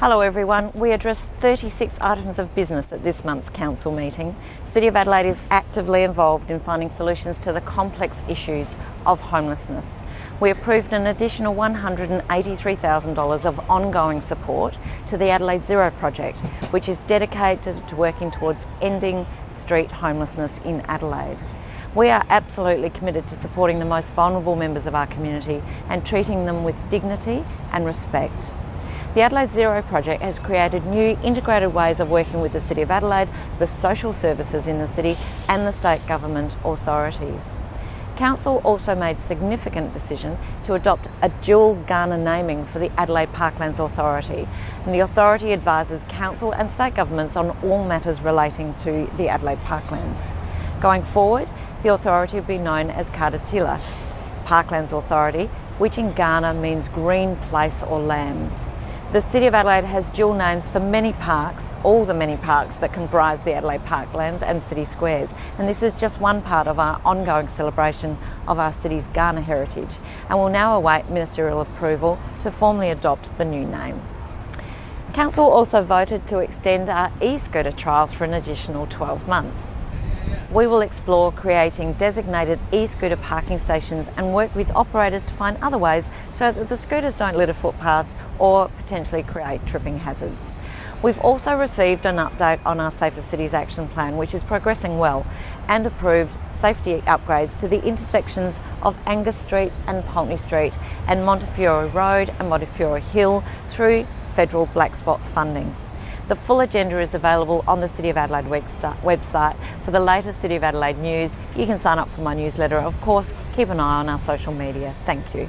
Hello everyone. We addressed 36 items of business at this month's council meeting. City of Adelaide is actively involved in finding solutions to the complex issues of homelessness. We approved an additional $183,000 of ongoing support to the Adelaide Zero project, which is dedicated to working towards ending street homelessness in Adelaide. We are absolutely committed to supporting the most vulnerable members of our community and treating them with dignity and respect. The Adelaide Zero project has created new integrated ways of working with the City of Adelaide, the social services in the city and the state government authorities. Council also made significant decision to adopt a dual Kaurna naming for the Adelaide Parklands Authority and the authority advises council and state governments on all matters relating to the Adelaide Parklands. Going forward, the authority will be known as Kaurna Parklands Authority, which in Kaurna means green place or lands. The City of Adelaide has dual names for many parks, all the many parks that comprise the Adelaide Parklands and city squares. And this is just one part of our ongoing celebration of our city's Kaurna heritage. And we'll now await ministerial approval to formally adopt the new name. Council also voted to extend our e-scooter trials for an additional 12 months. We will explore creating designated e-scooter parking stations and work with operators to find other ways so that the scooters don't litter footpaths or potentially create tripping hazards. We've also received an update on our Safer Cities Action Plan which is progressing well and approved safety upgrades to the intersections of Angus Street and Pulteney Street and Montefiore Road and Montefiore Hill through federal black spot funding. The full agenda is available on the City of Adelaide website. For the latest City of Adelaide news, you can sign up for my newsletter. Of course, keep an eye on our social media. Thank you.